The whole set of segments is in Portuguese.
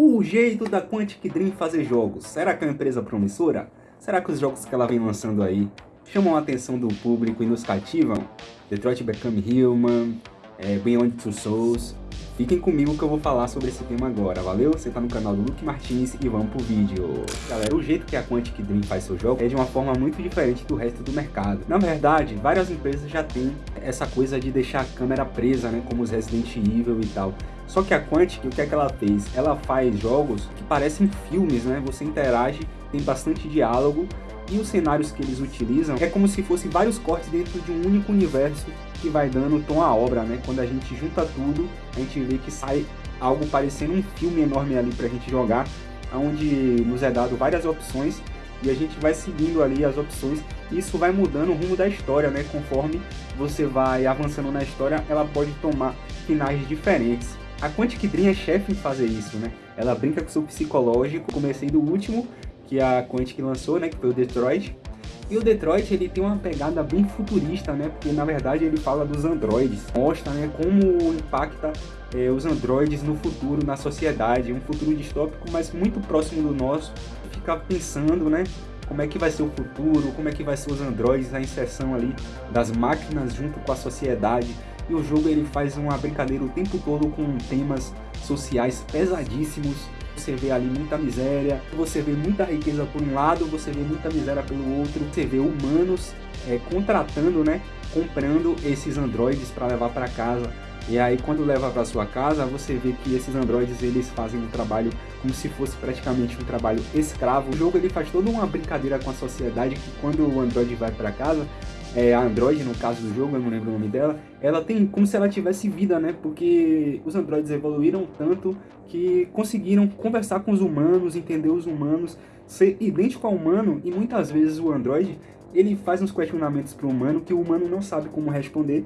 O jeito da Quantic Dream fazer jogos, será que é uma empresa promissora? Será que os jogos que ela vem lançando aí chamam a atenção do público e nos cativam? Detroit Become Human, é, Beyond Two Souls... Fiquem comigo que eu vou falar sobre esse tema agora, valeu? Você tá no canal do Luke Martins e vamos pro vídeo. Galera, o jeito que a Quantic Dream faz seu jogo é de uma forma muito diferente do resto do mercado. Na verdade, várias empresas já têm essa coisa de deixar a câmera presa, né? Como os Resident Evil e tal. Só que a Quantic, o que é que ela fez? Ela faz jogos que parecem filmes, né? Você interage, tem bastante diálogo e os cenários que eles utilizam é como se fossem vários cortes dentro de um único universo que vai dando tom à obra, né? Quando a gente junta tudo, a gente vê que sai algo parecendo um filme enorme ali pra gente jogar, onde nos é dado várias opções e a gente vai seguindo ali as opções e isso vai mudando o rumo da história, né? Conforme você vai avançando na história, ela pode tomar finais diferentes. A Quantic Dream é chefe em fazer isso, né? Ela brinca com o seu psicológico. Comecei do último, que a Quantic lançou, né? Que foi o Detroit. E o Detroit ele tem uma pegada bem futurista, né? Porque na verdade ele fala dos androides, mostra né, como impacta é, os androides no futuro, na sociedade, um futuro distópico, mas muito próximo do nosso. Ficar pensando, né? Como é que vai ser o futuro, como é que vai ser os androides, a inserção ali das máquinas junto com a sociedade. E o jogo ele faz uma brincadeira o tempo todo com temas sociais pesadíssimos, você vê ali muita miséria, você vê muita riqueza por um lado, você vê muita miséria pelo outro, você vê humanos é, contratando, né, comprando esses androides para levar para casa. E aí quando leva para sua casa, você vê que esses androides eles fazem um trabalho como se fosse praticamente um trabalho escravo. O jogo ele faz toda uma brincadeira com a sociedade que quando o android vai para casa, é, a Android, no caso do jogo, eu não lembro o nome dela, ela tem como se ela tivesse vida, né? Porque os androides evoluíram tanto que conseguiram conversar com os humanos, entender os humanos, ser idêntico ao humano, e muitas vezes o android, ele faz uns questionamentos para o humano que o humano não sabe como responder,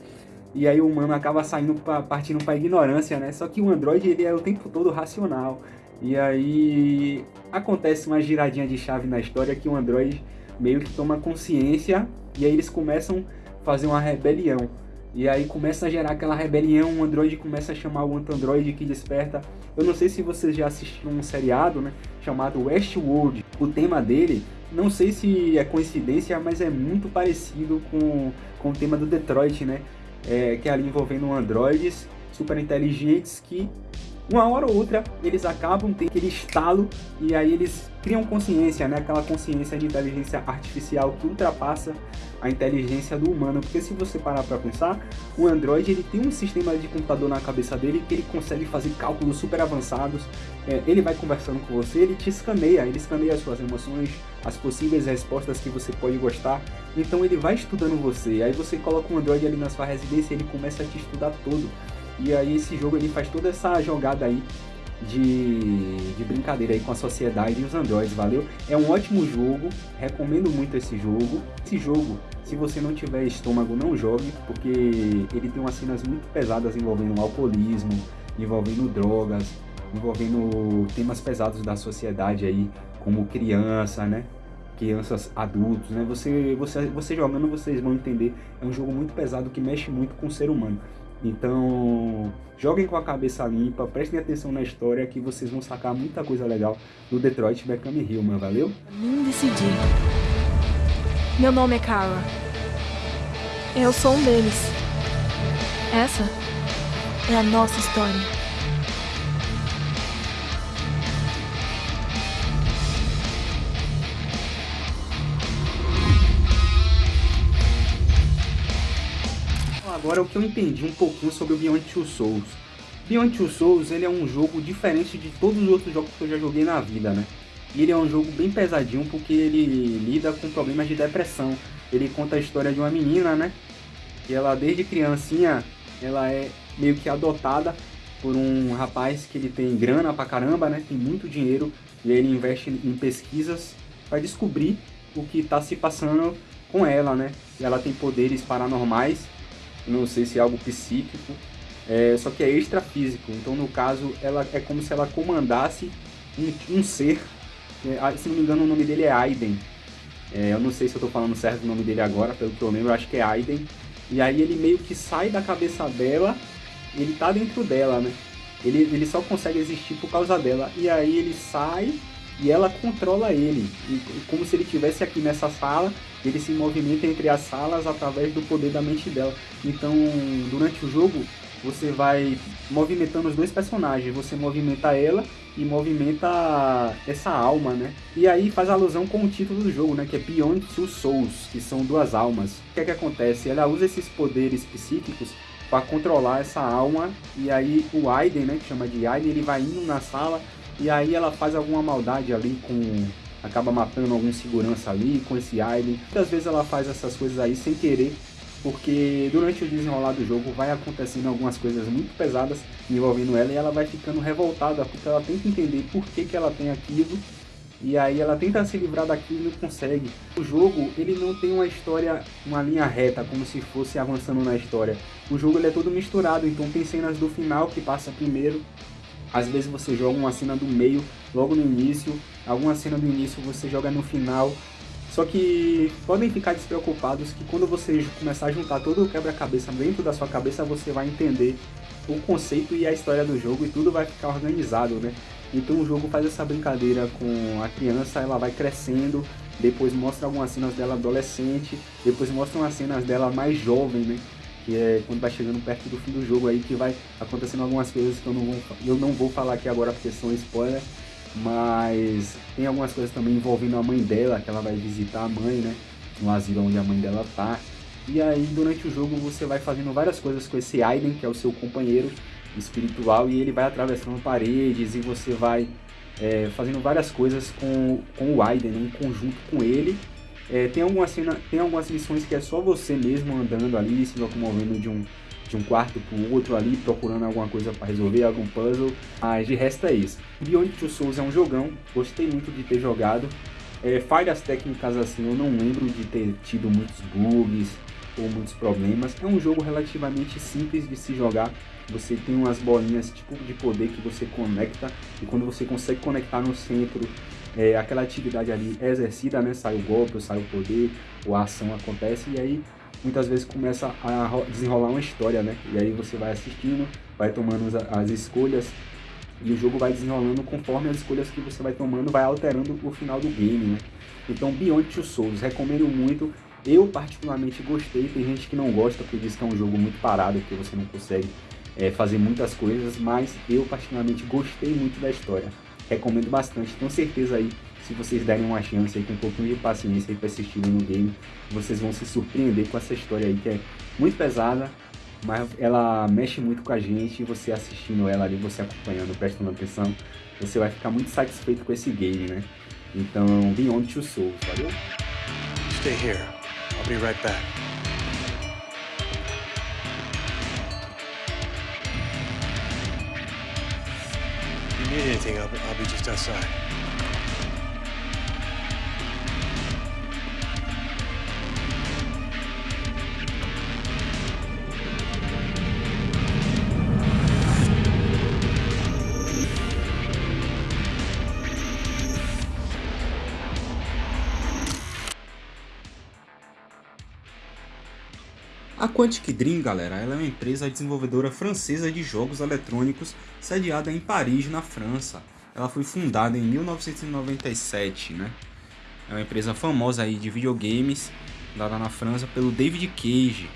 e aí o humano acaba saindo pra, partindo para ignorância, né? Só que o android, ele é o tempo todo racional, e aí acontece uma giradinha de chave na história que o android meio que toma consciência e aí eles começam a fazer uma rebelião. E aí começa a gerar aquela rebelião, o Android começa a chamar o anti-Android que desperta. Eu não sei se vocês já assistiram um seriado, né, chamado Westworld. O tema dele, não sei se é coincidência, mas é muito parecido com, com o tema do Detroit, né? É, que é ali envolvendo androides super inteligentes que uma hora ou outra eles acabam tendo aquele estalo e aí eles criam consciência, né? Aquela consciência de inteligência artificial que ultrapassa a inteligência do humano. Porque se você parar para pensar, o Android ele tem um sistema de computador na cabeça dele que ele consegue fazer cálculos super avançados. É, ele vai conversando com você, ele te escaneia, ele escaneia as suas emoções, as possíveis respostas que você pode gostar. Então ele vai estudando você. Aí você coloca um Android ali na sua residência e ele começa a te estudar todo. E aí esse jogo ele faz toda essa jogada aí de, de brincadeira aí com a sociedade e os androids, valeu? É um ótimo jogo, recomendo muito esse jogo. Esse jogo, se você não tiver estômago, não jogue, porque ele tem umas cenas muito pesadas envolvendo alcoolismo, envolvendo drogas, envolvendo temas pesados da sociedade aí, como criança, né? crianças, adultos, né? Você, você, você jogando, vocês vão entender. É um jogo muito pesado que mexe muito com o ser humano. Então, joguem com a cabeça limpa, prestem atenção na história que vocês vão sacar muita coisa legal do Detroit Become Human, valeu? Nem decidi. Meu nome é Carla. Eu sou um deles. Essa é a nossa história. Agora o que eu entendi um pouquinho sobre o Beyond Two Souls. Beyond Two Souls ele é um jogo diferente de todos os outros jogos que eu já joguei na vida, né? E ele é um jogo bem pesadinho porque ele lida com problemas de depressão. Ele conta a história de uma menina, né? Que ela desde criancinha, ela é meio que adotada por um rapaz que ele tem grana pra caramba, né? Tem muito dinheiro e ele investe em pesquisas para descobrir o que está se passando com ela, né? E ela tem poderes paranormais não sei se é algo psíquico, é, só que é extrafísico. Então, no caso, ela é como se ela comandasse um, um ser. É, se não me engano, o nome dele é Aiden. É, eu não sei se eu estou falando certo o nome dele agora, pelo que eu lembro, eu acho que é Aiden. E aí ele meio que sai da cabeça dela, ele tá dentro dela, né? ele, ele só consegue existir por causa dela. E aí ele sai e ela controla ele, como se ele estivesse aqui nessa sala, ele se movimenta entre as salas através do poder da mente dela. Então, durante o jogo, você vai movimentando os dois personagens, você movimenta ela e movimenta essa alma, né? E aí faz alusão com o título do jogo, né? Que é Beyond Two Souls, que são duas almas. O que é que acontece? Ela usa esses poderes psíquicos para controlar essa alma e aí o Aiden, né? Que chama de Aiden, ele vai indo na sala e aí ela faz alguma maldade ali com acaba matando algum segurança ali com esse Aiden. Muitas vezes ela faz essas coisas aí sem querer porque durante o desenrolar do jogo vai acontecendo algumas coisas muito pesadas envolvendo ela e ela vai ficando revoltada porque ela tenta entender por que, que ela tem aquilo e aí ela tenta se livrar daquilo e não consegue. O jogo, ele não tem uma história, uma linha reta, como se fosse avançando na história. O jogo ele é todo misturado, então tem cenas do final que passa primeiro, às vezes você joga uma cena do meio, logo no início, alguma cena do início você joga no final, só que podem ficar despreocupados que quando você começar a juntar todo o quebra-cabeça dentro da sua cabeça, você vai entender o conceito e a história do jogo e tudo vai ficar organizado, né? Então o jogo faz essa brincadeira com a criança, ela vai crescendo, depois mostra algumas cenas dela adolescente, depois mostra umas cenas dela mais jovem, né? Que é quando vai chegando perto do fim do jogo aí que vai acontecendo algumas coisas que eu não vou, eu não vou falar aqui agora porque são spoiler, mas tem algumas coisas também envolvendo a mãe dela, que ela vai visitar a mãe, né? No asilo onde a mãe dela tá. E aí, durante o jogo, você vai fazendo várias coisas com esse Aiden, que é o seu companheiro espiritual, e ele vai atravessando paredes e você vai é, fazendo várias coisas com, com o Aiden, né? em conjunto com ele. É, tem, algumas cena, tem algumas missões que é só você mesmo andando ali, se locomovendo de um, de um quarto para o outro ali, procurando alguma coisa para resolver, algum puzzle. Mas de resto é isso. Beyond Two Souls é um jogão, gostei muito de ter jogado. É, falhas técnicas assim, eu não lembro de ter tido muitos bugs ou muitos problemas. É um jogo relativamente simples de se jogar. Você tem umas bolinhas tipo de poder que você conecta e quando você consegue conectar no centro, é, aquela atividade ali é exercida, né? Sai o golpe, sai o poder, ou a ação acontece e aí muitas vezes começa a desenrolar uma história, né? E aí você vai assistindo, vai tomando as escolhas e o jogo vai desenrolando conforme as escolhas que você vai tomando, vai alterando o final do game, né? Então, Beyond Two Souls, recomendo muito. Eu particularmente gostei, tem gente que não gosta porque diz que é um jogo muito parado, que você não consegue é, fazer muitas coisas, mas eu particularmente gostei muito da história. Recomendo bastante, tenho certeza aí se vocês derem uma chance aí com um pouquinho de paciência e persistirem no game, vocês vão se surpreender com essa história aí que é muito pesada, mas ela mexe muito com a gente você assistindo ela ali, você acompanhando, prestando atenção, você vai ficar muito satisfeito com esse game, né? Então, Beyond Two Souls, valeu? Stay here. I'll be right back. Need anything, I'll, I'll be just outside. Quantic Dream, galera, ela é uma empresa desenvolvedora francesa de jogos eletrônicos sediada em Paris, na França. Ela foi fundada em 1997, né? É uma empresa famosa aí de videogames, dada na França pelo David Cage.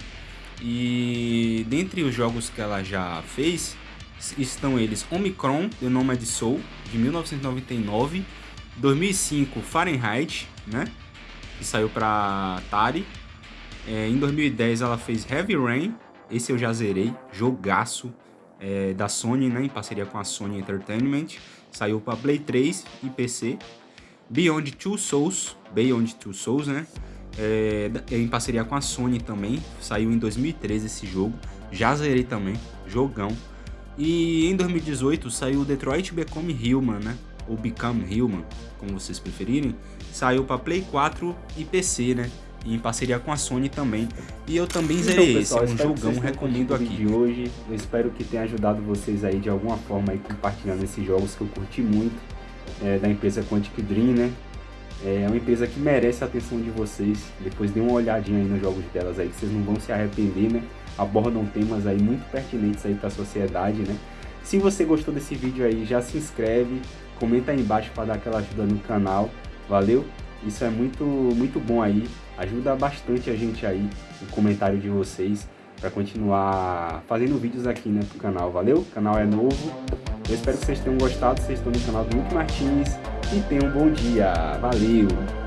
E dentre os jogos que ela já fez, estão eles Omicron, The Nomad Soul, de 1999, 2005 Fahrenheit, né? Que saiu para Atari, é, em 2010 ela fez Heavy Rain, esse eu já zerei, jogaço é, da Sony, né, em parceria com a Sony Entertainment. Saiu para Play 3 e PC. Beyond Two Souls, Beyond Two Souls, né? É, em parceria com a Sony também. Saiu em 2013 esse jogo. Já zerei também, jogão. E em 2018 saiu Detroit Become Human, né? Ou Become Human, como vocês preferirem. Saiu para Play 4 e PC, né? Em parceria com a Sony também. E eu também então, zerei pessoal, esse, é um jogão, recomendo aqui. de hoje, eu espero que tenha ajudado vocês aí de alguma forma aí compartilhando esses jogos que eu curti muito, é, da empresa Quantic Dream, né? É uma empresa que merece a atenção de vocês, depois dê uma olhadinha aí nos jogos delas aí, que vocês não vão se arrepender, né? Abordam temas aí muito pertinentes aí para a sociedade, né? Se você gostou desse vídeo aí, já se inscreve, comenta aí embaixo para dar aquela ajuda no canal, valeu? Isso é muito, muito bom aí, ajuda bastante a gente aí, o comentário de vocês, para continuar fazendo vídeos aqui né, pro canal, valeu? O canal é novo, eu espero que vocês tenham gostado, vocês estão no canal do Luke Martins, e tenham um bom dia, valeu!